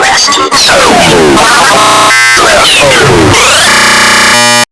Last so